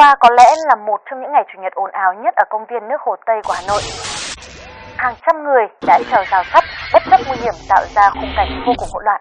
qua có lẽ là một trong những ngày Chủ nhật ồn ào nhất ở công viên nước Hồ Tây của Hà Nội. Hàng trăm người đã trèo rào sắt, bất chấp nguy hiểm tạo ra khung cảnh vô cùng hỗn loạn.